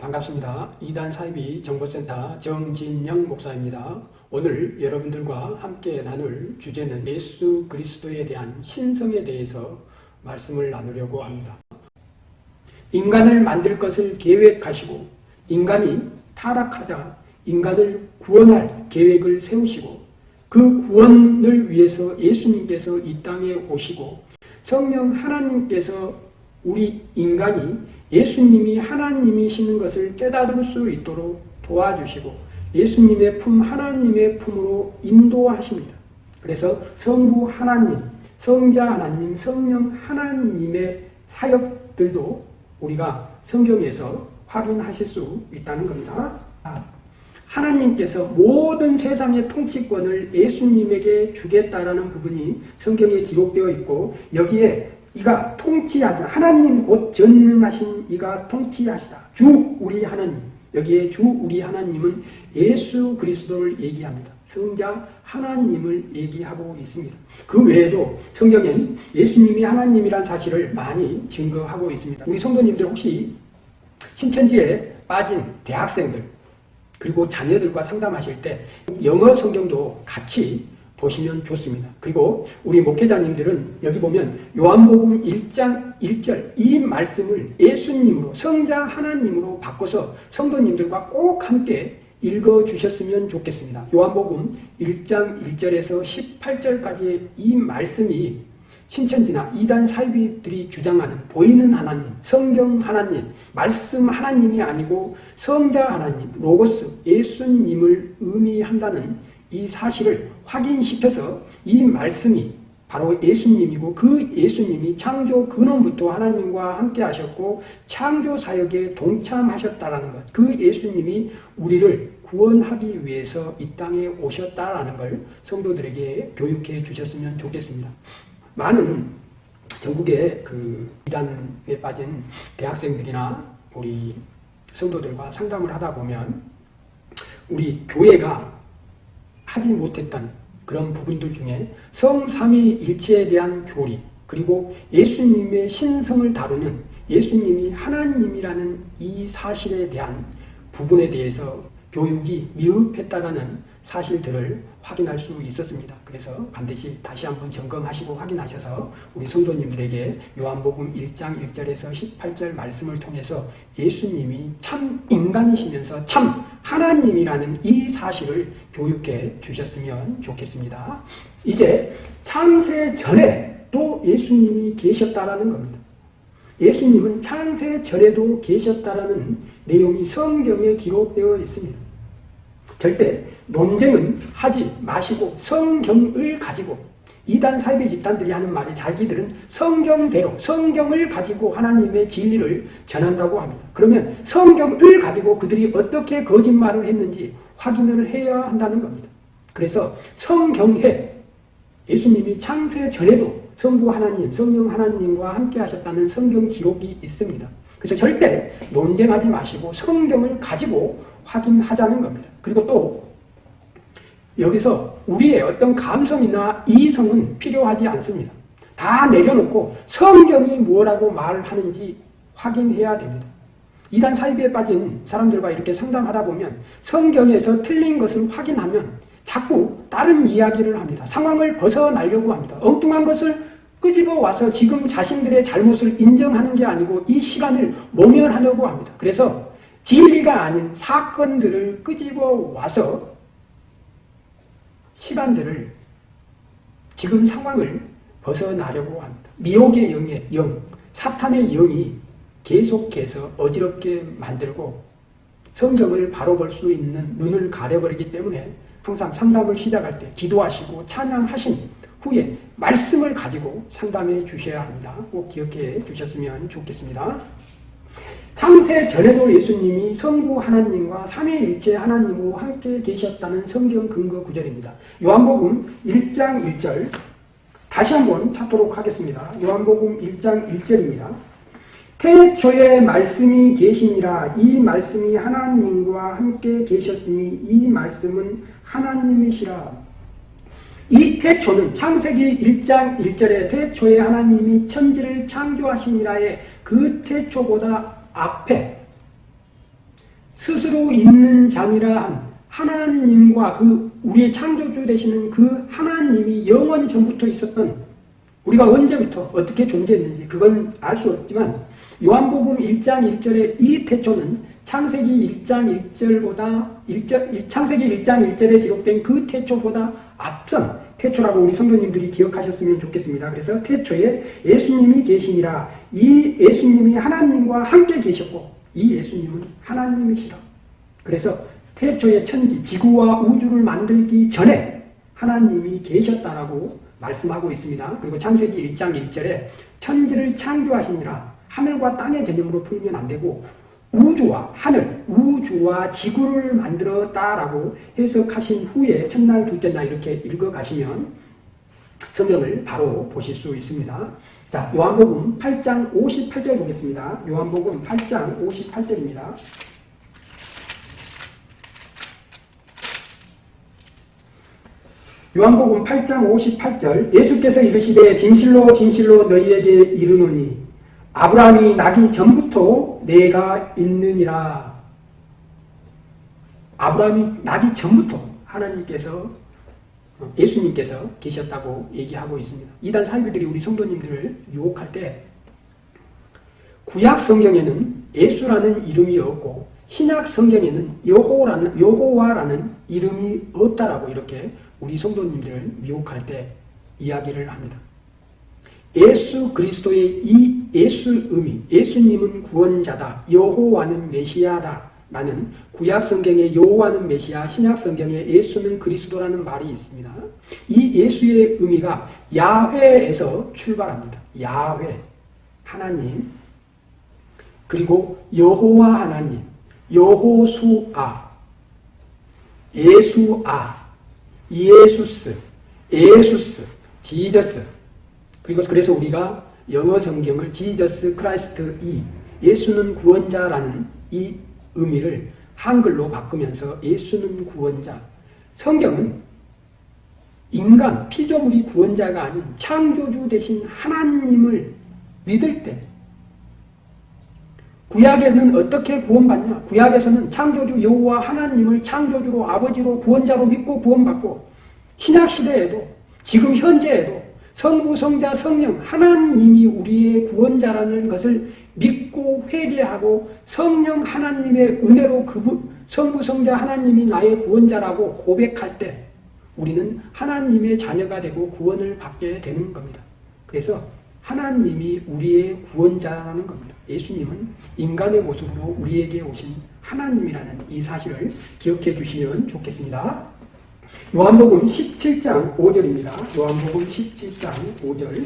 반갑습니다. 이단 사이비 정보센터 정진영 목사입니다. 오늘 여러분들과 함께 나눌 주제는 예수 그리스도에 대한 신성에 대해서 말씀을 나누려고 합니다. 인간을 만들 것을 계획하시고 인간이 타락하자 인간을 구원할 계획을 세우시고 그 구원을 위해서 예수님께서 이 땅에 오시고 성령 하나님께서 우리 인간이 예수님이 하나님이시는 것을 깨달을 수 있도록 도와주시고 예수님의 품 하나님의 품으로 인도하십니다. 그래서 성부 하나님, 성자 하나님, 성령 하나님의 사역들도 우리가 성경에서 확인하실 수 있다는 겁니다. 하나님께서 모든 세상의 통치권을 예수님에게 주겠다라는 부분이 성경에 기록되어 있고 여기에 이가 통치하다 하나님 곧 전능하신 이가 통치하시다. 주 우리 하나님. 여기에 주 우리 하나님은 예수 그리스도를 얘기합니다. 성자 하나님을 얘기하고 있습니다. 그 외에도 성경엔 예수님이 하나님이란 사실을 많이 증거하고 있습니다. 우리 성도님들 혹시 신천지에 빠진 대학생들 그리고 자녀들과 상담하실 때 영어 성경도 같이 보시면 좋습니다. 그리고 우리 목회자님들은 여기 보면 요한복음 1장 1절 이 말씀을 예수님으로 성자 하나님으로 바꿔서 성도님들과 꼭 함께 읽어주셨으면 좋겠습니다. 요한복음 1장 1절에서 18절까지의 이 말씀이 신천지나 이단 사이비들이 주장하는 보이는 하나님, 성경 하나님, 말씀 하나님이 아니고 성자 하나님, 로고스, 예수님을 의미한다는 이 사실을 확인시켜서 이 말씀이 바로 예수님이고 그 예수님이 창조 근원부터 하나님과 함께 하셨고 창조 사역에 동참하셨다라는 것. 그 예수님이 우리를 구원하기 위해서 이 땅에 오셨다라는 걸 성도들에게 교육해 주셨으면 좋겠습니다. 많은 전국의 그 이단에 빠진 대학생들이나 우리 성도들과 상담을 하다 보면 우리 교회가 하지 못했던 그런 부분들 중에 성삼위일체에 대한 교리 그리고 예수님의 신성을 다루는 예수님이 하나님이라는 이 사실에 대한 부분에 대해서 교육이 미흡했다는 사실들을 확인할 수 있었습니다. 그래서 반드시 다시 한번 점검하시고 확인하셔서 우리 성도님들에게 요한복음 1장 1절에서 18절 말씀을 통해서 예수님이 참 인간이시면서 참 하나님이라는 이 사실을 교육해 주셨으면 좋겠습니다. 이제 창세 전에 또 예수님이 계셨다라는 겁니다. 예수님은 창세 전에도 계셨다라는 내용이 성경에 기록되어 있습니다. 절대 논쟁은 하지 마시고 성경을 가지고 이단 사이비 집단들이 하는 말이 자기들은 성경대로 성경을 가지고 하나님의 진리를 전한다고 합니다. 그러면 성경을 가지고 그들이 어떻게 거짓말을 했는지 확인을 해야 한다는 겁니다. 그래서 성경에 예수님이 창세 전에도 성부 하나님, 성령 하나님과 함께 하셨다는 성경 기록이 있습니다. 그래서 절대 논쟁하지 마시고 성경을 가지고 확인하자는 겁니다. 그리고 또 여기서 우리의 어떤 감성이나 이성은 필요하지 않습니다. 다 내려놓고 성경이 뭐라고 말하는지 확인해야 됩니다. 이단 사이비에 빠진 사람들과 이렇게 상담하다 보면 성경에서 틀린 것을 확인하면 자꾸 다른 이야기를 합니다. 상황을 벗어나려고 합니다. 엉뚱한 것을 끄집어 와서 지금 자신들의 잘못을 인정하는 게 아니고 이 시간을 모면하려고 합니다. 그래서 진리가 아닌 사건들을 끄집어 와서 시간들을 지금 상황을 벗어나려고 합니다. 미혹의 영의 영, 사탄의 영이 계속해서 어지럽게 만들고 성경을 바로 볼 수 있는 눈을 가려버리기 때문에 항상 상담을 시작할 때 기도하시고 찬양하신 후에 말씀을 가지고 상담해 주셔야 합니다. 꼭 기억해 주셨으면 좋겠습니다. 창세 전에도 예수님이 성부 하나님과 삼위일체 하나님으로 함께 계셨다는 성경 근거 구절입니다. 요한복음 1장 1절 다시 한번 찾도록 하겠습니다. 요한복음 1장 1절입니다. 태초에 말씀이 계시니라 이 말씀이 하나님과 함께 계셨으니 이 말씀은 하나님이시라 이 태초는 창세기 1장 1절에 태초에 하나님이 천지를 창조하시니라의 그 태초보다 앞에 스스로 있는 자니라 한 하나님과 그 우리의 창조주 되시는 그 하나님이 영원 전부터 있었던 우리가 언제부터 어떻게 존재했는지 그건 알 수 없지만 요한복음 1장 1절의 이 태초는 창세기 1장 1절보다 1절, 창세기 1장 1절에 기록된 그 태초보다 앞선 태초라고 우리 성도님들이 기억하셨으면 좋겠습니다. 그래서 태초에 예수님이 계시니라 이 예수님이 하나님과 함께 계셨고 이 예수님은 하나님이시라. 그래서 태초의 천지, 지구와 우주를 만들기 전에 하나님이 계셨다라고 말씀하고 있습니다. 그리고 창세기 1장 1절에 천지를 창조하시니라 하늘과 땅의 개념으로 풀면 안 되고 우주와 하늘, 우주와 지구를 만들었다라고 해석하신 후에 첫날, 둘째 날 이렇게 읽어가시면 성경을 바로 보실 수 있습니다. 자, 요한복음 8장 58절 보겠습니다. 요한복음 8장 58절입니다. 요한복음 8장 58절 예수께서 이르시되 진실로 진실로 너희에게 이르노니 아브라함이 나기 전부터 내가 있느니라 아브라함이 나기 전부터 하나님께서 예수님께서 계셨다고 얘기하고 있습니다. 이단 사이비들이 우리 성도님들을 유혹할 때 구약 성경에는 예수라는 이름이 없고 신약 성경에는 여호라는 여호와라는 이름이 없다라고 이렇게 우리 성도님들을 미혹할 때 이야기를 합니다. 예수 그리스도의 이 예수 의미, 예수님은 구원자다, 여호와는 메시아다 라는 구약 성경의 여호와는 메시아, 신약 성경의 예수는 그리스도라는 말이 있습니다. 이 예수의 의미가 야훼에서 출발합니다. 야훼, 하나님, 그리고 여호와 하나님, 여호수아, 예수아, 예수스, 예수스, Jesus. 그리고 그래서 우리가 영어 성경을 Jesus Christ 이 예수는 구원자라는 이 의미를 한글로 바꾸면서 예수는 구원자. 성경은 인간, 피조물이 구원자가 아닌 창조주 되신 하나님을 믿을 때 구약에는 어떻게 구원받냐? 구약에서는 창조주 여호와 하나님을 창조주로 아버지로 구원자로 믿고 구원받고 신약 시대에도 지금 현재에도 성부 성자 성령 하나님이 우리의 구원자라는 것을 믿고 회개하고 성령 하나님의 은혜로 그 성부 성자 하나님이 나의 구원자라고 고백할 때 우리는 하나님의 자녀가 되고 구원을 받게 되는 겁니다. 그래서 하나님이 우리의 구원자라는 겁니다. 예수님은 인간의 모습으로 우리에게 오신 하나님이라는 이 사실을 기억해 주시면 좋겠습니다. 요한복음 17장 5절입니다. 요한복음 17장 5절.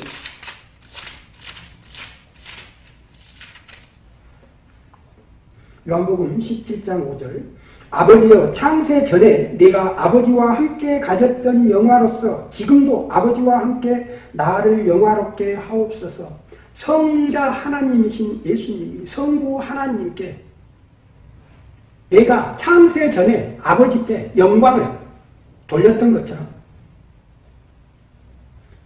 요한복음 17장 5절. 아버지여 창세 전에 내가 아버지와 함께 가졌던 영화로서 지금도 아버지와 함께 나를 영화롭게 하옵소서. 성자 하나님이신 예수님이 성부 하나님께 내가 창세 전에 아버지께 영광을 돌렸던 것처럼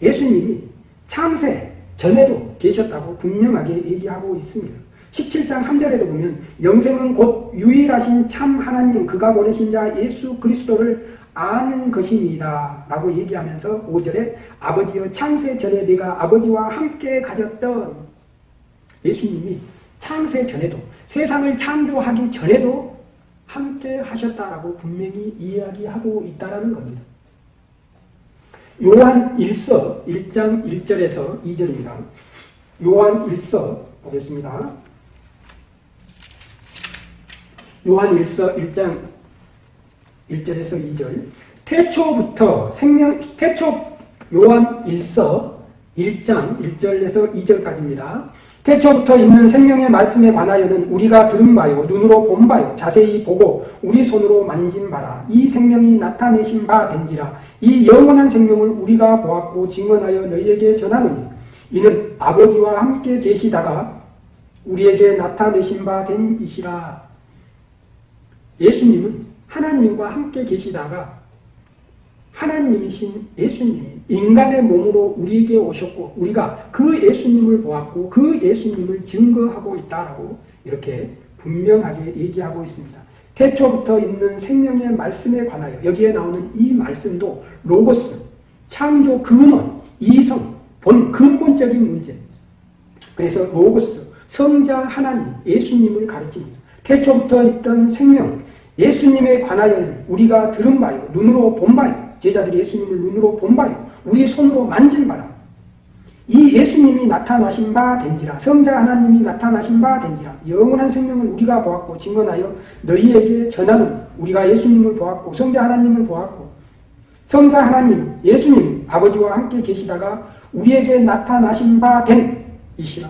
예수님이 창세 전에도 계셨다고 분명하게 얘기하고 있습니다. 17장 3절에도 보면 영생은 곧 유일하신 참 하나님 그가 보내신 자 예수 그리스도를 아는 것입니다. 라고 얘기하면서 5절에 아버지여 창세 전에 내가 아버지와 함께 가졌던 예수님이 창세 전에도 세상을 창조하기 전에도 함께 하셨다라고 분명히 이야기하고 있다는 겁니다. 요한 1서 1장 1절에서 2절입니다. 요한 1서 보겠습니다. 요한 1서 1장 1절에서 2절 태초부터 생명 태초 요한 1서 1장 1절에서 2절까지입니다. 태초부터 있는 생명의 말씀에 관하여는 우리가 들은 바요 눈으로 본 바요 자세히 보고 우리 손으로 만진 바라. 이 생명이 나타내신 바 된지라. 이 영원한 생명을 우리가 보았고 증언하여 너희에게 전하노니. 이는 아버지와 함께 계시다가 우리에게 나타내신 바 된 이시라. 예수님은 하나님과 함께 계시다가 하나님이신 예수님이 인간의 몸으로 우리에게 오셨고 우리가 그 예수님을 보았고 그 예수님을 증거하고 있다라고 이렇게 분명하게 얘기하고 있습니다. 태초부터 있는 생명의 말씀에 관하여 여기에 나오는 이 말씀도 로고스, 창조 근원, 이성, 본 근본적인 문제. 그래서 로고스, 성자 하나님, 예수님을 가르칩니다. 태초부터 있던 생명, 예수님에 관하여는 우리가 들은 바요, 눈으로 본 바요, 제자들이 예수님을 눈으로 본 바요, 우리 손으로 만진 바라. 이 예수님이 나타나신 바 된지라 성자 하나님이 나타나신 바 된지라 영원한 생명을 우리가 보았고 증언하여 너희에게 전하는 우리가 예수님을 보았고 성자 하나님을 보았고 성자 하나님 예수님 아버지와 함께 계시다가 우리에게 나타나신 바 된 이시라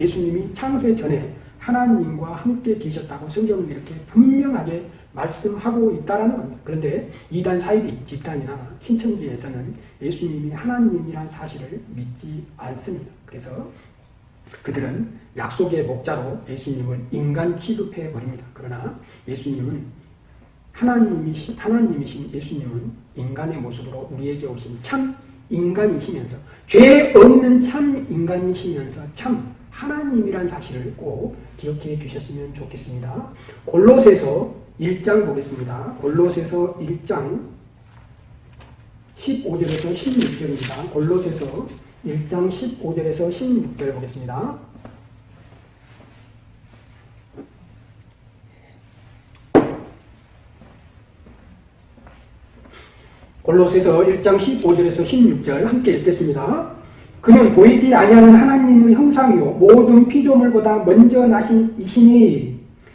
예수님이 창세 전에 하나님과 함께 계셨다고 성경은 이렇게 분명하게 말씀하고 있다는 겁니다. 그런데 이단 사이비 집단이나 신천지에서는 예수님이 하나님이란 사실을 믿지 않습니다. 그래서 그들은 약속의 목자로 예수님을 인간 취급해 버립니다. 그러나 예수님은 하나님이신, 하나님이신 예수님은 인간의 모습으로 우리에게 오신 참 인간이시면서 죄 없는 참 인간이시면서 참 하나님이란 사실을 꼭 기억해 주셨으면 좋겠습니다. 골로새서 1장 보겠습니다. 골로새서 1장 15절에서 16절입니다. 골로새서 1장 15절에서 16절 보겠습니다. 골로새서 1장 15절에서 16절 함께 읽겠습니다. 그는 보이지 아니하는 하나님의 형상이요 모든 피조물보다 먼저 나신 이시니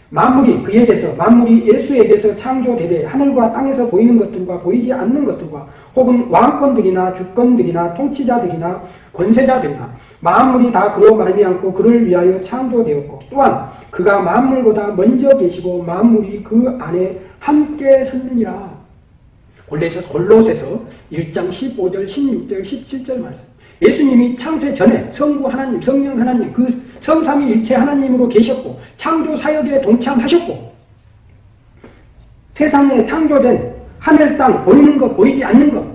만물이 그에게서 만물이 예수에게서 창조되되 하늘과 땅에서 보이는 것들과 보이지 않는 것들과 혹은 왕권들이나 주권들이나 통치자들이나 권세자들이나 만물이 다 그로 말미암고 그를 위하여 창조되었고 또한 그가 만물보다 먼저 계시고 만물이 그 안에 함께 섰느니라. 골로새서 1장 15절, 16절, 17절 말씀. 예수님이 창세 전에 성부 하나님, 성령 하나님, 그 성삼위일체 하나님으로 계셨고 창조 사역에 동참하셨고 세상에 창조된 하늘 땅 보이는 것 보이지 않는 것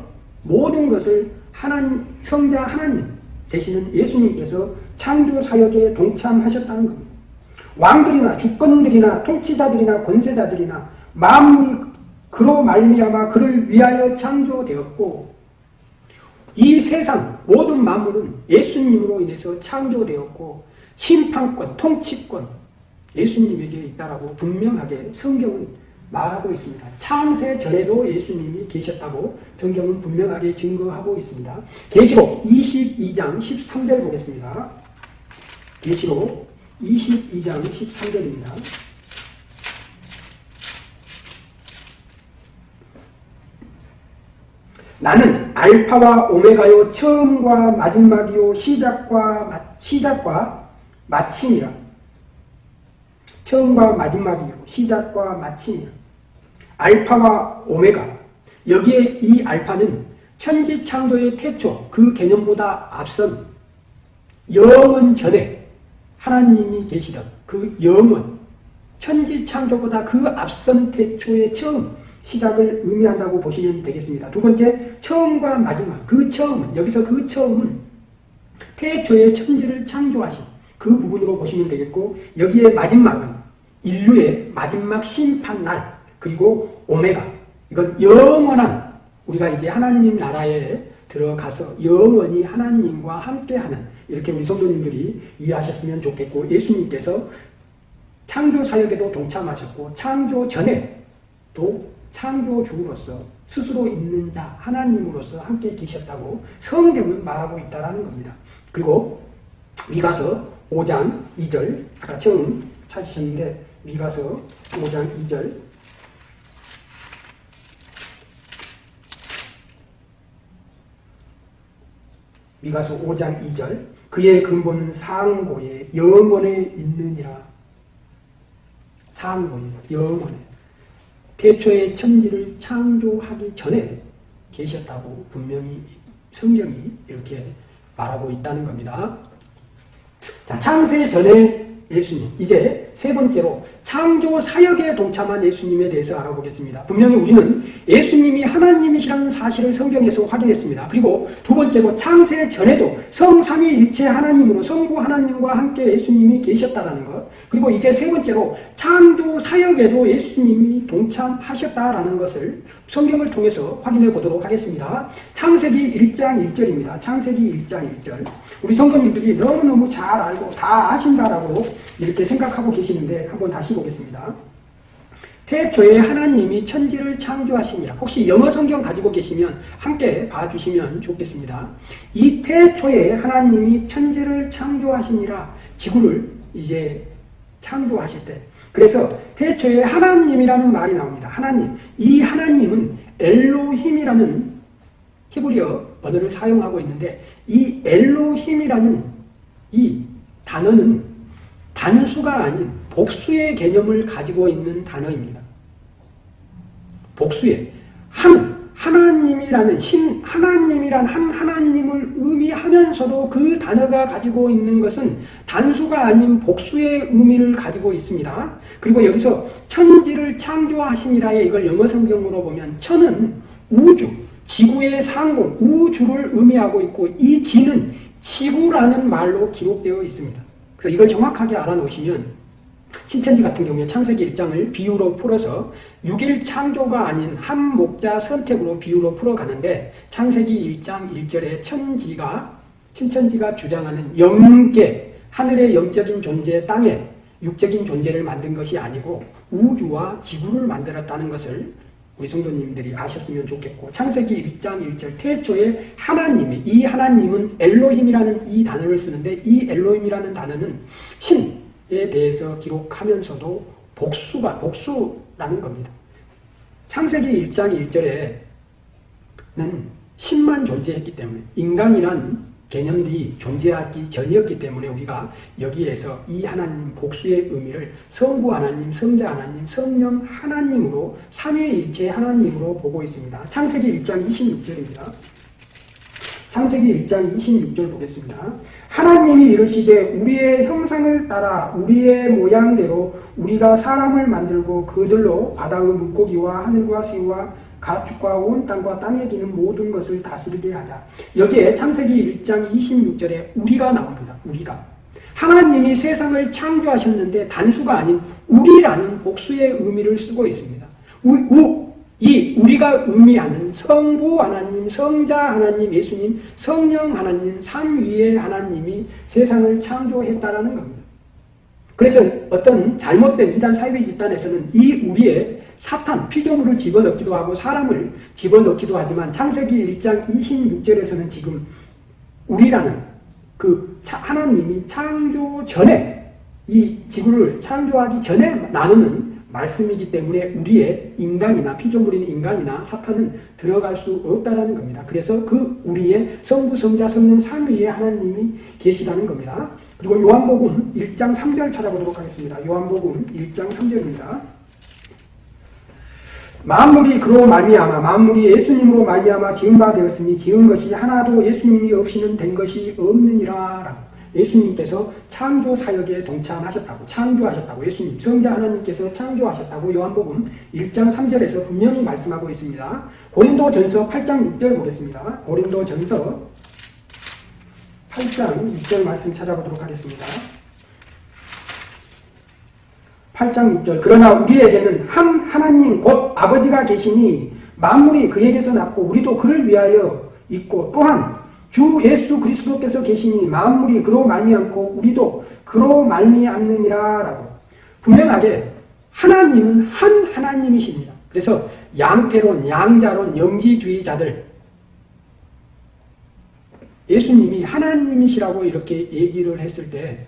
모든 것을 하나님 성자 하나님 되시는 예수님께서 창조 사역에 동참하셨다는 겁니다. 왕들이나 주권들이나 통치자들이나 권세자들이나 만물이 그로 말미암아 그를 위하여 창조되었고 이 세상 모든 만물은 예수님으로 인해서 창조되었고 심판권, 통치권 예수님에게 있다라고 분명하게 성경은 말하고 있습니다. 창세 전에도 예수님이 계셨다고 성경은 분명하게 증거하고 있습니다. 계시록 22장 13절 보겠습니다. 계시록 22장 13절입니다. 나는 알파와 오메가요 처음과 마지막이요 시작과 마, 시작과 마침이라. 처음과 마지막이요 시작과 마침이라. 알파와 오메가. 여기에 이 알파는 천지 창조의 태초 그 개념보다 앞선 영원 전에 하나님이 계시던 그 영원 천지 창조보다 그 앞선 태초의 처음 시작을 의미한다고 보시면 되겠습니다. 두 번째, 처음과 마지막. 그 처음은, 여기서 그 처음은 태초의 천지를 창조하신 그 부분으로 보시면 되겠고, 여기에 마지막은 인류의 마지막 심판날, 그리고 오메가. 이건 영원한, 우리가 이제 하나님 나라에 들어가서 영원히 하나님과 함께하는, 이렇게 우리 성도님들이 이해하셨으면 좋겠고, 예수님께서 창조 사역에도 동참하셨고, 창조 전에 또 창조주로서 스스로 있는 자 하나님으로서 함께 계셨다고 성경은 말하고 있다는 겁니다. 그리고 미가서 5장 2절 아까 처음 찾으셨는데 미가서 5장 2절. 미가서 5장 2절. 그의 근본은 상고에 영원에 있느니라. 상고에 영원에 태초의 천지를 창조하기 전에 계셨다고 분명히 성경이 이렇게 말하고 있다는 겁니다. 자, 창세 전에 예수님. 이제 세 번째로 창조 사역에 동참한 예수님에 대해서 알아보겠습니다. 분명히 우리는 예수님이 하나님이시라는 사실을 성경에서 확인했습니다. 그리고 두 번째로 창세 전에도 성삼위일체 하나님으로 성부 하나님과 함께 예수님이 계셨다라는 것. 그리고 이제 세 번째로 창조 사역에도 예수님이 동참하셨다라는 것을 성경을 통해서 확인해 보도록 하겠습니다. 창세기 1장 1절입니다. 창세기 1장 1절. 우리 성도님들이 너무너무 잘 알고 다 아신다라고 이렇게 생각하고 계 시는데 한번 다시 보겠습니다. 태초에 하나님이 천지를 창조하시니라. 혹시 영어 성경 가지고 계시면 함께 봐주시면 좋겠습니다. 이 태초에 하나님이 천지를 창조하시니라. 지구를 이제 창조하실 때. 그래서 태초에 하나님이라는 말이 나옵니다. 하나님. 이 하나님은 엘로힘이라는 히브리어 언어를 사용하고 있는데 이 엘로힘이라는 이 단어는 단수가 아닌 복수의 개념을 가지고 있는 단어입니다. 복수의 한 하나님이라는 신 하나님이란 한 하나님을 의미하면서도 그 단어가 가지고 있는 것은 단수가 아닌 복수의 의미를 가지고 있습니다. 그리고 여기서 천지를 창조하시니라에 이걸 영어 성경으로 보면 천은 우주, 지구의 상공, 우주를 의미하고 있고 이 지는 지구라는 말로 기록되어 있습니다. 그래서 이걸 정확하게 알아놓으시면 신천지 같은 경우에 창세기 1장을 비유로 풀어서 6일 창조가 아닌 한 목자 선택으로 비유로 풀어가는데 창세기 1장 1절에 천지가 신천지가 주장하는 영계 하늘의 영적인 존재 땅에 육적인 존재를 만든 것이 아니고 우주와 지구를 만들었다는 것을 우리 성도님들이 아셨으면 좋겠고 창세기 1장 1절 태초에 하나님이 이 하나님은 엘로힘이라는 이 단어를 쓰는데 이 엘로힘이라는 단어는 신에 대해서 기록하면서도 복수가 복수라는 겁니다. 창세기 1장 1절에는 신만 존재했기 때문에 인간이란 개념들이 존재하기 전이었기 때문에 우리가 여기에서 이 하나님 복수의 의미를 성부 하나님, 성자 하나님, 성령 하나님으로 삼위일체 하나님으로 보고 있습니다. 창세기 1장 26절입니다. 창세기 1장 26절 보겠습니다. 하나님이 이르시되 우리의 형상을 따라 우리의 모양대로 우리가 사람을 만들고 그들로 바다의 물고기와 하늘과 새와 가축과 온 땅과 땅에 기는 모든 것을 다스리게 하자. 여기에 창세기 1장 26절에 우리가 나옵니다. 우리가. 하나님이 세상을 창조하셨는데 단수가 아닌 우리라는 복수의 의미를 쓰고 있습니다. 우, 우, 이 우리가 의미하는 성부 하나님, 성자 하나님, 예수님, 성령 하나님, 삼위의 하나님이 세상을 창조했다라는 겁니다. 그래서 어떤 잘못된 이단 사이비 집단에서는 이 우리의 사탄, 피조물을 집어넣기도 하고 사람을 집어넣기도 하지만 창세기 1장 26절에서는 지금 우리라는 그 하나님이 창조 전에 이 지구를 창조하기 전에 나누는 말씀이기 때문에 우리의 인간이나 피조물인 인간이나 사탄은 들어갈 수 없다라는 겁니다. 그래서 그 우리의 성부, 성자, 성령 삼위의 하나님이 계시다는 겁니다. 그리고 요한복음 1장 3절 찾아보도록 하겠습니다. 요한복음 1장 3절입니다. 만물이 그로 말미암아 만물이 예수님으로 말미암아 지은 바 되었으니 지은 것이 하나도 예수님이 없이는 된 것이 없느니라 예수님께서 창조 사역에 동참하셨다고 창조하셨다고 예수님 성자 하나님께서 창조하셨다고 요한복음 1장 3절에서 분명히 말씀하고 있습니다. 고린도전서 8장 6절 보겠습니다. 고린도전서 8장 6절 말씀 찾아보도록 하겠습니다. 8장 6절 그러나 우리에게는 한 하나님 곧 아버지가 계시니 만물이 그에게서 났고 우리도 그를 위하여 있고 또한 주 예수 그리스도께서 계시니 만물이 그로 말미암고 우리도 그로 말미암느니라 라고 분명하게 하나님은 한 하나님이십니다. 그래서 양태론, 양자론, 영지주의자들 예수님이 하나님이시라고 이렇게 얘기를 했을 때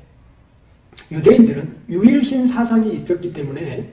유대인들은 유일신 사상이 있었기 때문에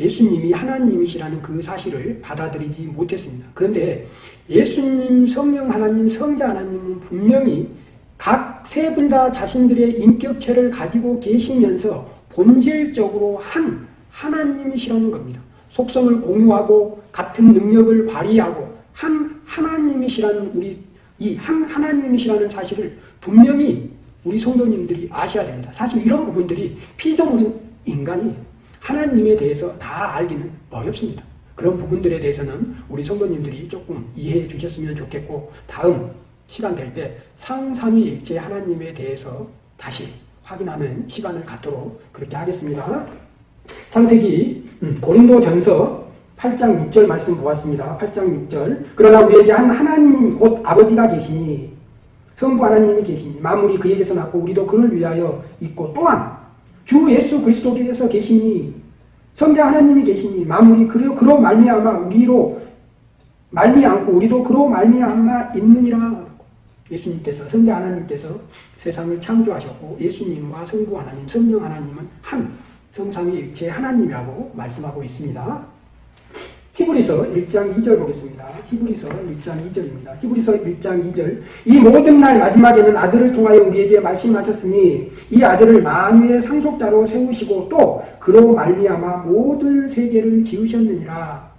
예수님이 하나님이시라는 그 사실을 받아들이지 못했습니다. 그런데 예수님, 성령 하나님, 성자 하나님은 분명히 각 세 분 다 자신들의 인격체를 가지고 계시면서 본질적으로 한 하나님이시라는 겁니다. 속성을 공유하고 같은 능력을 발휘하고 한 하나님이시라는 우리 이 한 하나님이시라는 사실을 분명히 우리 성도님들이 아셔야 됩니다. 사실 이런 부분들이 피조물인 인간이 하나님에 대해서 다 알기는 어렵습니다. 그런 부분들에 대해서는 우리 성도님들이 조금 이해해 주셨으면 좋겠고 다음 시간 될 때 상삼위일체 하나님에 대해서 다시 확인하는 시간을 갖도록 그렇게 하겠습니다. 창세기 음, 고린도 전서 8장 6절 말씀 보았습니다. 8장 6절 그러나 우리에게 한 하나님 곧 아버지가 계시니 성부 하나님이 계시니 만물이 그에게서 났고 우리도 그를 위하여 있고 또한 주 예수 그리스도께서 계시니 성자 하나님이 계시니 만물이 그로 그로 말미암아 우리로 말미암고 우리도 그로 말미암아 있느니라 예수님께서 성자 하나님께서 세상을 창조하셨고 예수님과 성부 하나님, 성령 하나님은 한 성삼위 일체 하나님이라고 말씀하고 있습니다. 히브리서 1장 2절 보겠습니다. 히브리서 1장 2절입니다. 히브리서 1장 2절 이 모든 날 마지막에는 아들을 통하여 우리에게 말씀하셨으니 이 아들을 만유의 상속자로 세우시고 또 그로 말미암아 모든 세계를 지으셨느니라.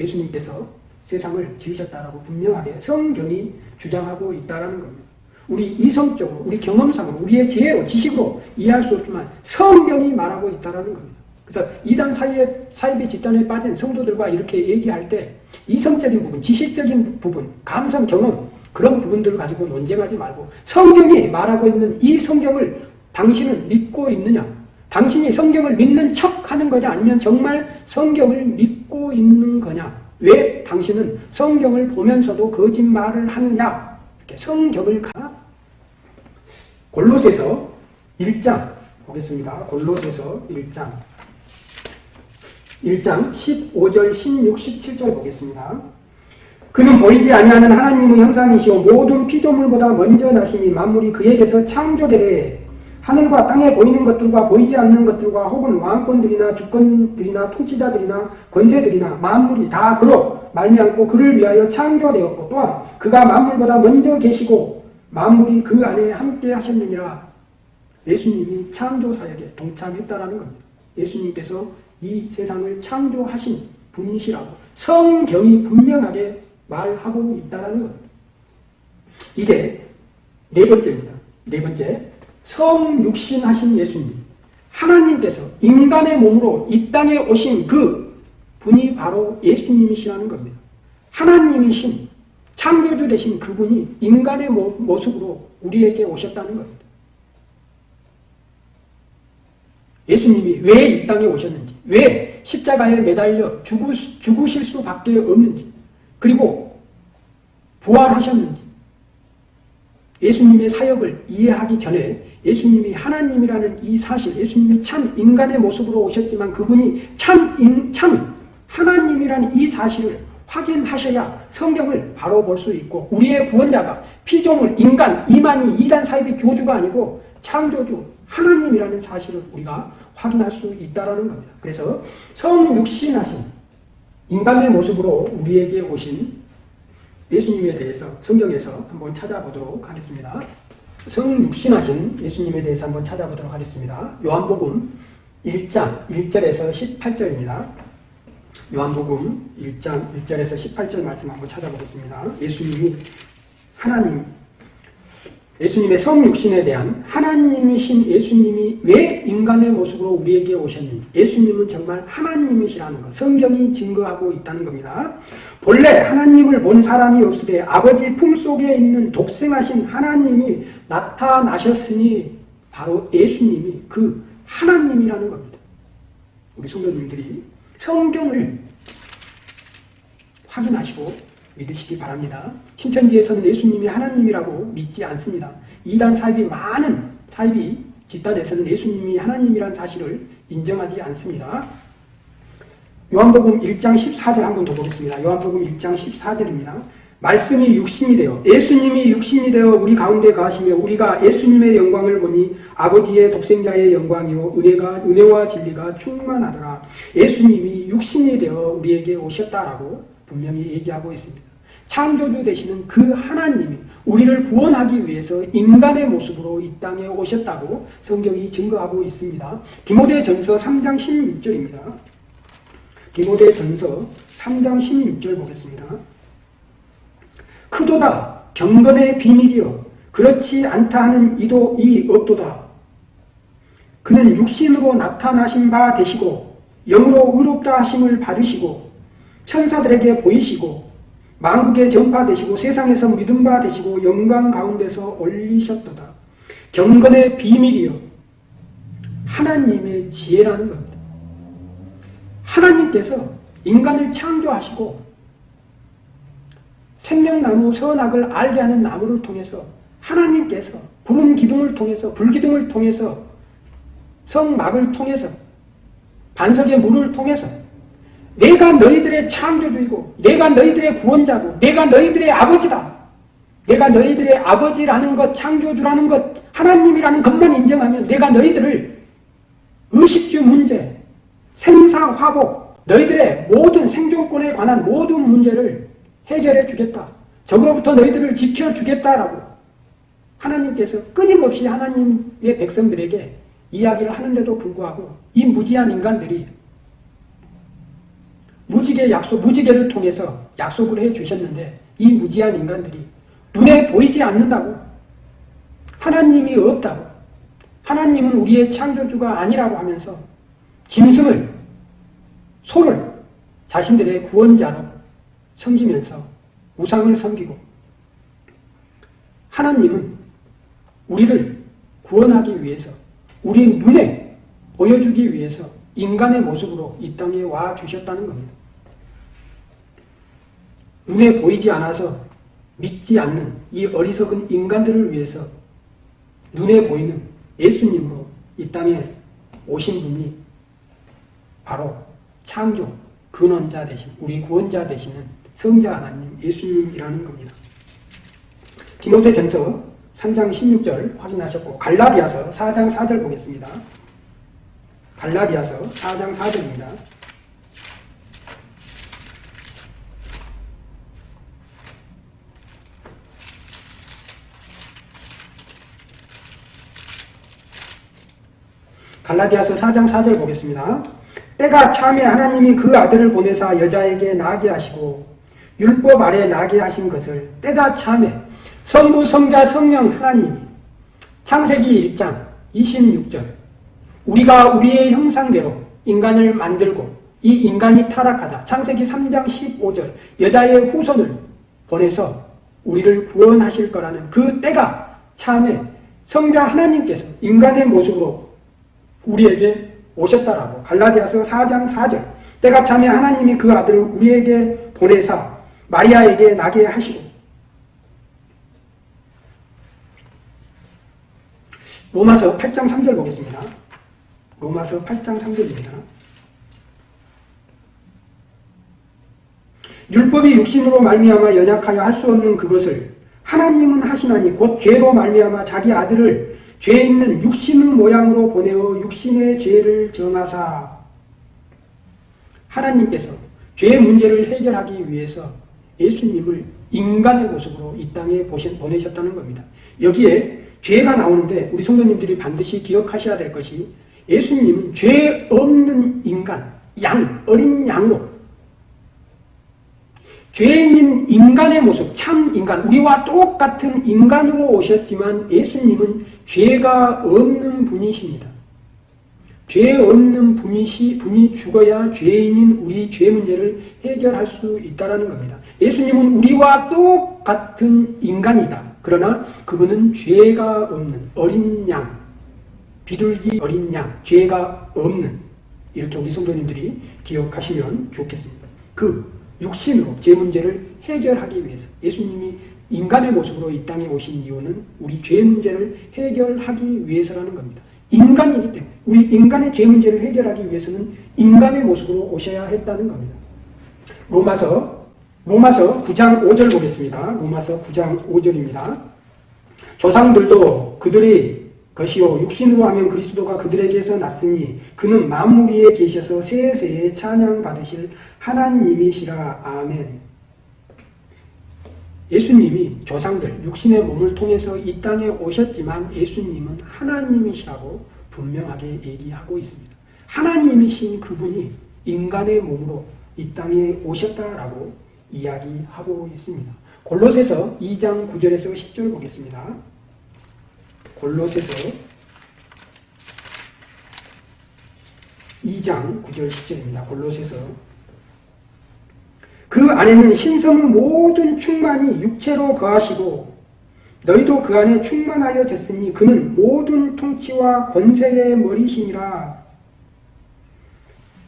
예수님께서 세상을 지으셨다라고 분명하게 성경이 주장하고 있다라는 겁니다. 우리 이성적으로, 우리 경험상으로, 우리의 지혜로, 지식으로 이해할 수 없지만 성경이 말하고 있다라는 겁니다. 그래서 이단 사이에 사이비 집단에 빠진 성도들과 이렇게 얘기할 때 이성적인 부분, 지식적인 부분, 감성, 경험 그런 부분들을 가지고 논쟁하지 말고 성경이 말하고 있는 이 성경을 당신은 믿고 있느냐? 당신이 성경을 믿는 척 하는 거냐? 아니면 정말 성경을 믿고 있는 거냐? 왜 당신은 성경을 보면서도 거짓말을 하느냐? 이렇게 성경을 가 골로새서 1장 보겠습니다. 골로새서 1장 1장 15절, 16, 17절 보겠습니다. 그는 보이지 아니하는 하나님의 형상이시오 모든 피조물보다 먼저 나시니 만물이 그에게서 창조되되 하늘과 땅에 보이는 것들과 보이지 않는 것들과 혹은 왕권들이나 주권들이나 통치자들이나 권세들이나 만물이 다 그로 말미암고 그를 위하여 창조되었고 또한 그가 만물보다 먼저 계시고 만물이 그 안에 함께 하셨느니라 예수님이 창조 사역에 동참했다라는 겁니다. 예수님께서 이 세상을 창조하신 분이시라고 성경이 분명하게 말하고 있다는 것. 이제 네 번째입니다. 네 번째, 성육신하신 예수님. 하나님께서 인간의 몸으로 이 땅에 오신 그 분이 바로 예수님이시라는 겁니다. 하나님이신 창조주 되신 그분이 인간의 모습으로 우리에게 오셨다는 겁니다. 예수님이 왜 이 땅에 오셨는지, 왜 십자가에 매달려 죽으, 죽으실 수밖에 없는지, 그리고 부활하셨는지, 예수님의 사역을 이해하기 전에 예수님이 하나님이라는 이 사실, 예수님이 참 인간의 모습으로 오셨지만 그분이 참, 인, 참 하나님이라는 이 사실을 확인하셔야 성경을 바로 볼 수 있고 우리의 구원자가 피조물, 인간, 이만희, 이단 사입의 교주가 아니고 창조주, 하나님이라는 사실을 우리가 확인할 수 있다는 겁니다. 그래서 성육신하신 인간의 모습으로 우리에게 오신 예수님에 대해서 성경에서 한번 찾아보도록 하겠습니다. 성육신하신 예수님에 대해서 한번 찾아보도록 하겠습니다. 요한복음 1장 1절에서 18절입니다. 요한복음 1장 1절에서 18절 말씀 한번 찾아보겠습니다. 예수님이 하나님 예수님의 성육신에 대한 하나님이신 예수님이 왜 인간의 모습으로 우리에게 오셨는지 예수님은 정말 하나님이시라는 것 성경이 증거하고 있다는 겁니다. 본래 하나님을 본 사람이 없으되 아버지 품속에 있는 독생하신 하나님이 나타나셨으니 바로 예수님이 그 하나님이라는 겁니다. 우리 성도님들이 성경을 확인하시고 믿으시기 바랍니다. 신천지에서는 예수님이 하나님이라고 믿지 않습니다. 이단 사입이 많은 사입이 집단에서는 예수님이 하나님이란 사실을 인정하지 않습니다. 요한복음 1장 14절 한번 더 보겠습니다. 요한복음 1장 14절입니다. 말씀이 육신이 되어 예수님이 육신이 되어 우리 가운데 가시며 우리가 예수님의 영광을 보니 아버지의 독생자의 영광이요 은혜가 은혜와 진리가 충만하더라. 예수님이 육신이 되어 우리에게 오셨다라고 분명히 얘기하고 있습니다. 창조주 되시는 그 하나님이 우리를 구원하기 위해서 인간의 모습으로 이 땅에 오셨다고 성경이 증거하고 있습니다. 디모데 전서 3장 16절입니다. 디모데 전서 3장 16절 보겠습니다. 크도다 경건의 비밀이여 그렇지 않다 하는 이도 이 없도다. 그는 육신으로 나타나신 바 되시고 영으로 의롭다 하심을 받으시고 천사들에게 보이시고 만국에 전파되시고 세상에서 믿음 바 되시고 영광 가운데서 올리셨도다. 경건의 비밀이요. 하나님의 지혜라는 겁니다. 하나님께서 인간을 창조하시고 생명나무 선악을 알게 하는 나무를 통해서 하나님께서 구름 기둥을 통해서 불기둥을 통해서 성막을 통해서 반석의 물을 통해서 내가 너희들의 창조주이고 내가 너희들의 구원자고 내가 너희들의 아버지다. 내가 너희들의 아버지라는 것, 창조주라는 것, 하나님이라는 것만 인정하면 내가 너희들을 의식주 문제, 생사화복, 너희들의 모든 생존권에 관한 모든 문제를 해결해 주겠다. 적으로부터 너희들을 지켜주겠다라고 하나님께서 끊임없이 하나님의 백성들에게 이야기를 하는데도 불구하고 이 무지한 인간들이 무지개 약속, 무지개를 통해서 약속을 해 주셨는데 이 무지한 인간들이 눈에 보이지 않는다고 하나님이 없다고 하나님은 우리의 창조주가 아니라고 하면서 짐승을 소를 자신들의 구원자로 섬기면서 우상을 섬기고 하나님은 우리를 구원하기 위해서 우리 눈에 보여주기 위해서 인간의 모습으로 이 땅에 와 주셨다는 겁니다. 눈에 보이지 않아서 믿지 않는 이 어리석은 인간들을 위해서 눈에 보이는 예수님으로 이 땅에 오신 분이 바로 창조, 근원자 되신, 우리 구원자 되시는 성자 하나님 예수님이라는 겁니다. 디모데 전서 3장 16절 확인하셨고 갈라디아서 4장 4절 보겠습니다. 갈라디아서 4장 4절입니다. 갈라디아서 4장 4절 보겠습니다. 때가 참에 하나님이 그 아들을 보내사 여자에게 나게 하시고 율법 아래 나게 하신 것을 때가 참에 성부 성자 성령 하나님. 창세기 1장 26절. 우리가 우리의 형상대로 인간을 만들고 이 인간이 타락하다. 창세기 3장 15절. 여자의 후손을 보내서 우리를 구원하실 거라는 그 때가 참에 성자 하나님께서 인간의 모습으로 우리에게 오셨다라고 갈라디아서 4장 4절 때가 참에 하나님이 그 아들을 우리에게 보내사 마리아에게 나게 하시고 로마서 8장 3절 보겠습니다. 로마서 8장 3절입니다. 율법이 육신으로 말미암아 연약하여 할 수 없는 그것을 하나님은 하시나니 곧 죄로 말미암아 자기 아들을 죄 있는 육신의 모양으로 보내어 육신의 죄를 정하사 하나님께서 죄의 문제를 해결하기 위해서 예수님을 인간의 모습으로 이 땅에 보내셨다는 겁니다. 여기에 죄가 나오는데 우리 성도님들이 반드시 기억하셔야 될 것이 예수님은 죄 없는 인간, 양, 어린 양으로 죄인 인간의 모습, 참 인간, 우리와 똑같은 인간으로 오셨지만 예수님은 죄가 없는 분이십니다. 죄 없는 분이시, 분이 죽어야 죄인인 우리 죄 문제를 해결할 수 있다는 겁니다. 예수님은 우리와 똑같은 인간이다. 그러나 그분은 죄가 없는 어린 양, 비둘기 어린 양, 죄가 없는 이렇게 우리 성도님들이 기억하시면 좋겠습니다. 그 육신으로 죄 문제를 해결하기 위해서 예수님이 인간의 모습으로 이 땅에 오신 이유는 우리 죄 문제를 해결하기 위해서라는 겁니다. 인간이기 때문에 우리 인간의 죄 문제를 해결하기 위해서는 인간의 모습으로 오셔야 했다는 겁니다. 로마서 로마서 9장 5절 보겠습니다. 로마서 9장 5절입니다. 조상들도 그들이 것이요 육신으로 하면 그리스도가 그들에게서 났으니 그는 만물 위에 계셔서 세세에 찬양 받으실 하나님이시라 아멘. 예수님이 조상들 육신의 몸을 통해서 이 땅에 오셨지만 예수님은 하나님이시라고 분명하게 얘기하고 있습니다. 하나님이신 그분이 인간의 몸으로 이 땅에 오셨다라고 이야기하고 있습니다. 골로새서 2장 9절에서 10절 보겠습니다. 골로새서 2장 9절 10절입니다. 골로새서 그 안에는 신성의 모든 충만이 육체로 거하시고 너희도 그 안에 충만하여 졌으니 그는 모든 통치와 권세의 머리시니라.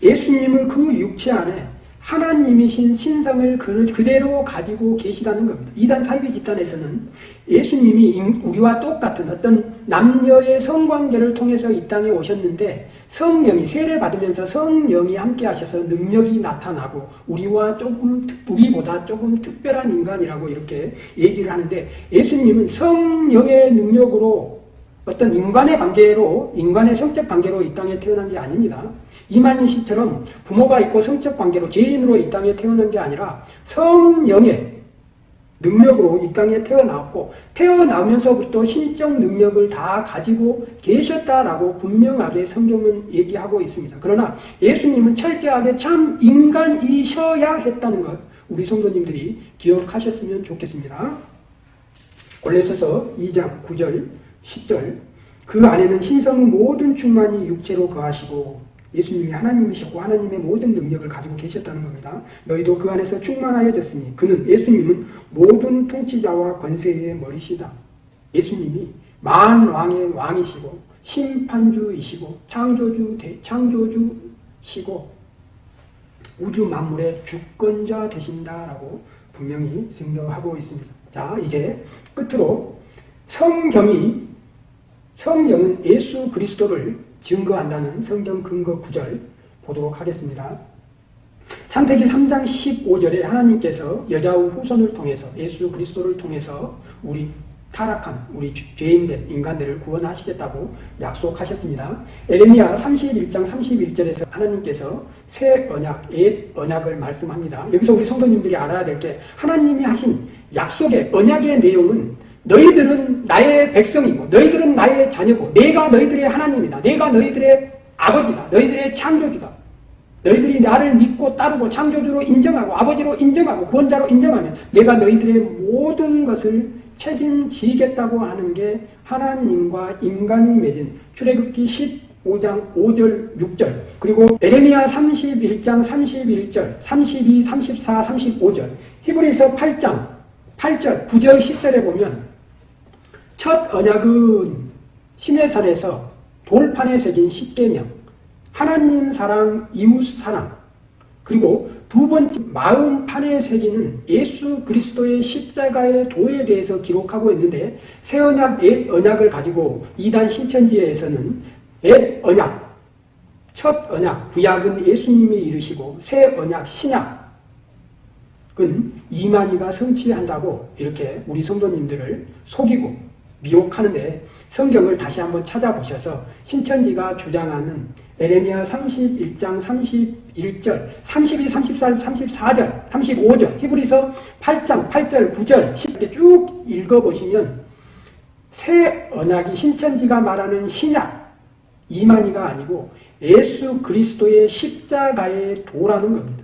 예수님은 그 육체 안에 하나님이신 신성을 그대로 가지고 계시다는 겁니다. 이단 사이비 집단에서는 예수님이 우리와 똑같은 어떤 남녀의 성관계를 통해서 이 땅에 오셨는데 성령이 세례 받으면서 성령이 함께 하셔서 능력이 나타나고 우리와 조금 우리보다 조금 특별한 인간이라고 이렇게 얘기를 하는데 예수님은 성령의 능력으로 어떤 인간의 관계로 인간의 성적 관계로 이 땅에 태어난 게 아닙니다. 이만희 씨처럼 부모가 있고 성적 관계로 죄인으로 이 땅에 태어난 게 아니라 성령의 능력으로 이 땅에 태어났고 태어나면서부터 신적 능력을 다 가지고 계셨다라고 분명하게 성경은 얘기하고 있습니다. 그러나 예수님은 철저하게 참 인간이셔야 했다는 것 우리 성도님들이 기억하셨으면 좋겠습니다. 골레서서 2장 9절 10절 그 안에는 신성의 모든 충만이 육체로 거하시고 예수님이 하나님이셨고 하나님의 모든 능력을 가지고 계셨다는 겁니다. 너희도 그 안에서 충만하여졌으니 그는 예수님은 모든 통치자와 권세의 머리시다. 예수님이 만 왕의 왕이시고 심판주이시고 창조주 창조주시고 우주 만물의 주권자 되신다라고 분명히 증거하고 있습니다. 자, 이제 끝으로 성경이 성경은 예수 그리스도를 증거한다는 성경 근거 구절 보도록 하겠습니다. 창세기 3장 15절에 하나님께서 여자의 후손을 통해서 예수 그리스도를 통해서 우리 타락한 우리 죄인들 인간들을 구원하시겠다고 약속하셨습니다. 에레미야 31장 31절에서 하나님께서 새 언약, 옛 언약을 말씀합니다. 여기서 우리 성도님들이 알아야 될 게 하나님이 하신 약속의 언약의 내용은 너희들은 나의 백성이고 너희들은 나의 자녀고 내가 너희들의 하나님이다. 내가 너희들의 아버지다. 너희들의 창조주다. 너희들이 나를 믿고 따르고 창조주로 인정하고 아버지로 인정하고 구원자로 인정하면 내가 너희들의 모든 것을 책임지겠다고 하는 게 하나님과 인간이 맺은 출애굽기 15장 5절 6절 그리고 에레미야 31장 31절 32 34 35절 히브리서 8장 8절 9절 10절에 보면 첫 언약은 시내산에서 돌판에 새긴 십계명, 하나님 사랑, 이웃 사랑, 그리고 두 번째 마음판에 새기는 예수 그리스도의 십자가의 도에 대해서 기록하고 있는데 새 언약, 옛 언약을 가지고 이단 신천지에서는 옛 언약, 첫 언약, 구약은 예수님이 이르시고 새 언약, 신약은 이만희가 성취한다고 이렇게 우리 성도님들을 속이고 미혹하는데 성경을 다시 한번 찾아보셔서 신천지가 주장하는 에레미야 31장 31절, 32, 34, 34절, 35절, 히브리서 8장 8절, 9절, 10절 쭉 읽어보시면 새 언약이 신천지가 말하는 신약, 이만희가 아니고 예수 그리스도의 십자가의 도라는 겁니다.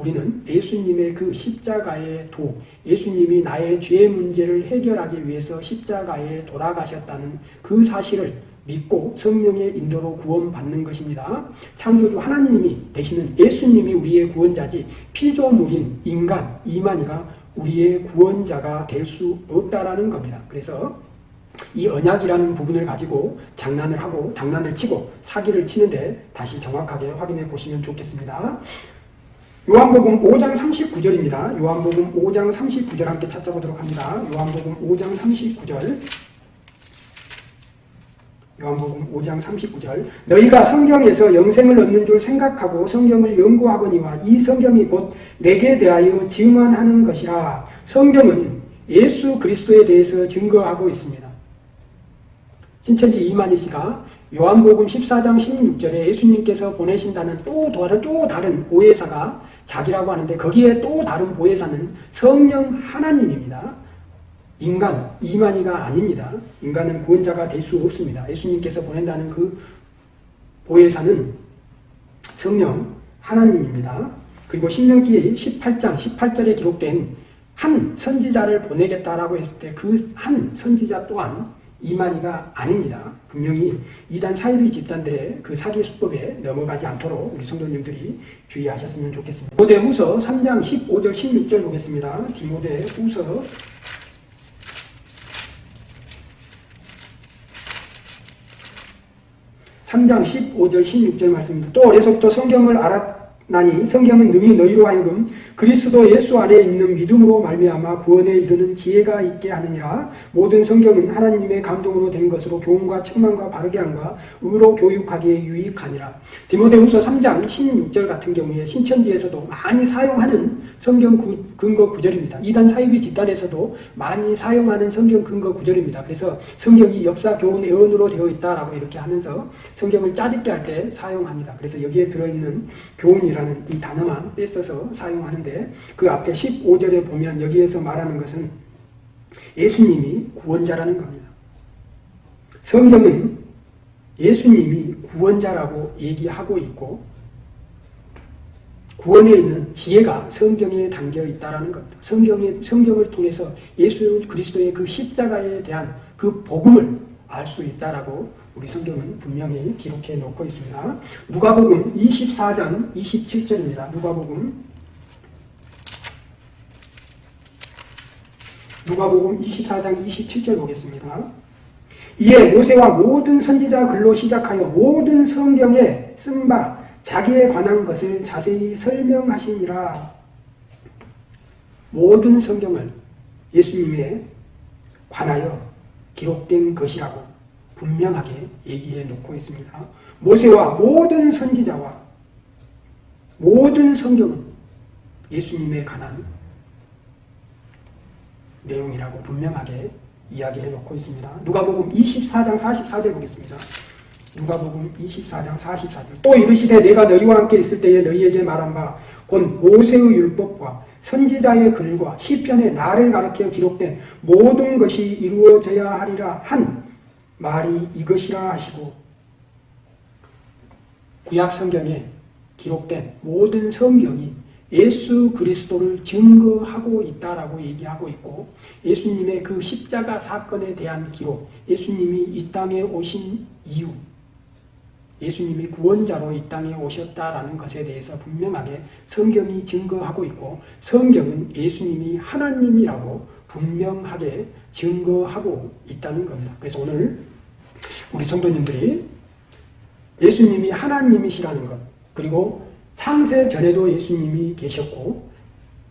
우리는 예수님의 그 십자가의 도, 예수님이 나의 죄 문제를 해결하기 위해서 십자가에 돌아가셨다는 그 사실을 믿고 성령의 인도로 구원받는 것입니다. 창조주 하나님이 되시는 예수님이 우리의 구원자지 피조물인 인간 이만희가 우리의 구원자가 될 수 없다라는 겁니다. 그래서 이 언약이라는 부분을 가지고 장난을 하고 장난을 치고 사기를 치는데 다시 정확하게 확인해 보시면 좋겠습니다. 요한복음 5장 39절입니다. 요한복음 5장 39절 함께 찾아보도록 합니다. 요한복음 5장 39절 요한복음 5장 39절 너희가 성경에서 영생을 얻는 줄 생각하고 성경을 연구하거니와 이 성경이 곧 내게 대하여 증언하는 것이라 성경은 예수 그리스도에 대해서 증거하고 있습니다. 신천지 이만희 씨가 요한복음 14장 16절에 예수님께서 보내신다는 또 다른, 또 다른 오해사가 자기라고 하는데 거기에 또 다른 보혜사는 성령 하나님입니다. 인간, 이만희가 아닙니다. 인간은 구원자가 될 수 없습니다. 예수님께서 보낸다는 그 보혜사는 성령 하나님입니다. 그리고 신명기 18장 18절에 기록된 한 선지자를 보내겠다라고 했을 때 그 한 선지자 또한 이만희가 아닙니다. 분명히 이단 사이비 집단들의 그 사기 수법에 넘어가지 않도록 우리 성도님들이 주의하셨으면 좋겠습니다. 디모데후서 3장 15절 16절 보겠습니다. 디모데 후서 3장 15절 16절 말씀입니다. 또 어려서부터 성경을 알았나니 성경은 능히 너희로 하여금 그리스도 예수 안에 있는 믿음으로 말미암아 구원에 이르는 지혜가 있게 하느니라 모든 성경은 하나님의 감동으로 된 것으로 교훈과 책망과 바르게 함과 의로 교육하기에 유익하니라 디모데후서 3장 16절 같은 경우에 신천지에서도 많이 사용하는 성경 구, 근거 구절입니다. 이단 사이비 집단에서도 많이 사용하는 성경 근거 구절입니다. 그래서 성경이 역사 교훈 애언으로 되어 있다라고 이렇게 하면서 성경을 짜집게 할 때 사용합니다. 그래서 여기에 들어있는 교훈이라는 이 단어만 뺏어서 사용하는데 그 앞에 15절에 보면 여기에서 말하는 것은 예수님이 구원자라는 겁니다. 성경은 예수님이 구원자라고 얘기하고 있고 구원에 있는 지혜가 성경에 담겨 있다라는 것. 성경의 성경을 통해서 예수 그리스도의 그 십자가에 대한 그 복음을 알 수 있다라고 우리 성경은 분명히 기록해 놓고 있습니다. 누가복음 24장 27절입니다. 누가복음 누가복음 24장 27절 보겠습니다. 이에 모세와 모든 선지자 글로 시작하여 모든 성경에 쓴 바 자기에 관한 것을 자세히 설명하시니라. 모든 성경을 예수님에 관하여 기록된 것이라고 분명하게 얘기해 놓고 있습니다. 모세와 모든 선지자와 모든 성경은 예수님에 관한 내용이라고 분명하게 이야기해 놓고 있습니다. 누가복음 24장 44절 보겠습니다. 누가복음 24장 44절 또 이르시되 내가 너희와 함께 있을 때에 너희에게 말한 바 곧 모세의 율법과 선지자의 글과 시편에 나를 가르쳐 기록된 모든 것이 이루어져야 하리라 한 말이 이것이라 하시고 구약 성경에 기록된 모든 성경이 예수 그리스도를 증거하고 있다라고 얘기하고 있고 예수님의 그 십자가 사건에 대한 기록, 예수님이 이 땅에 오신 이유, 예수님이 구원자로 이 땅에 오셨다라는 것에 대해서 분명하게 성경이 증거하고 있고 성경은 예수님이 하나님이라고 분명하게 증거하고 있다는 겁니다. 그래서 오늘 우리 성도님들이 예수님이 하나님이시라는 것 그리고 창세 전에도 예수님이 계셨고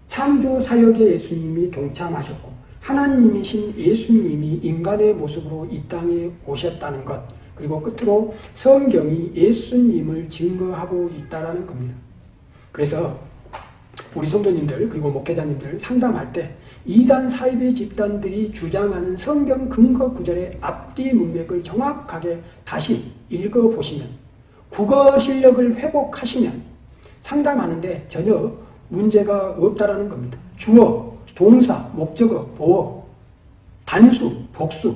창조 사역에 예수님이 동참하셨고 하나님이신 예수님이 인간의 모습으로 이 땅에 오셨다는 것 그리고 끝으로 성경이 예수님을 증거하고 있다는 겁니다. 그래서 우리 성도님들 그리고 목회자님들 상담할 때 이단 사이비 집단들이 주장하는 성경 근거 구절의 앞뒤 문맥을 정확하게 다시 읽어보시면 국어 실력을 회복하시면 상담하는데 전혀 문제가 없다라는 겁니다. 주어, 동사, 목적어, 보어, 단수, 복수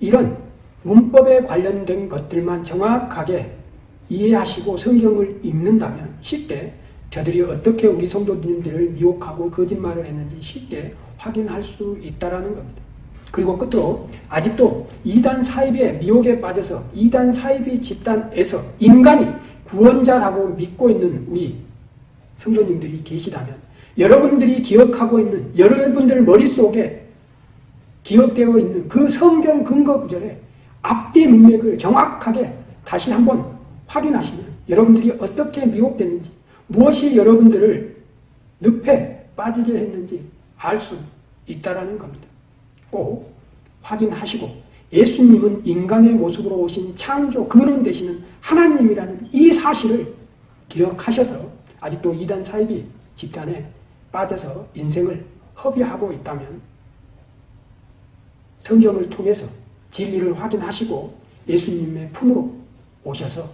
이런 문법에 관련된 것들만 정확하게 이해하시고 성경을 읽는다면 쉽게 저들이 어떻게 우리 성도님들을 미혹하고 거짓말을 했는지 쉽게 확인할 수 있다는 겁니다. 그리고 끝으로 아직도 이단 사이비의 미혹에 빠져서 이단 사이비 집단에서 인간이 구원자라고 믿고 있는 우리 성도님들이 계시다면 여러분들이 기억하고 있는 여러분들 머릿속에 기억되어 있는 그 성경 근거 구절에 앞뒤 문맥을 정확하게 다시 한번 확인하시면 여러분들이 어떻게 미혹됐는지 무엇이 여러분들을 늪에 빠지게 했는지 알 수 있다는 겁니다. 꼭 확인하시고 예수님은 인간의 모습으로 오신 창조 근원 되시는 하나님이라는 이 사실을 기억하셔서 아직도 이단 사이비 집단에 빠져서 인생을 허비하고 있다면 성경을 통해서 진리를 확인하시고 예수님의 품으로 오셔서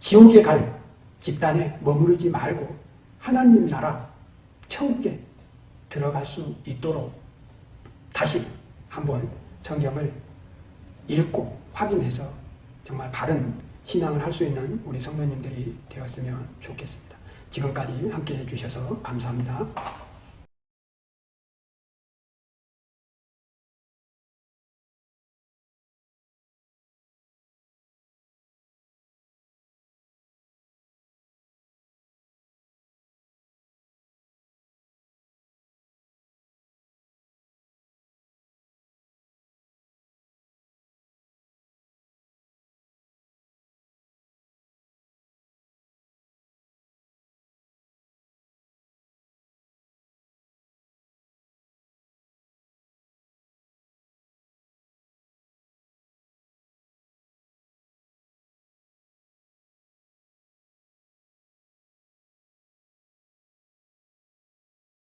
지옥에 갈 집단에 머무르지 말고 하나님 나라 천국에 들어갈 수 있도록 다시 한번 성경을 읽고 확인해서 정말 바른 신앙을 할 수 있는 우리 성도님들이 되었으면 좋겠습니다. 지금까지 함께 해 주셔서 감사합니다.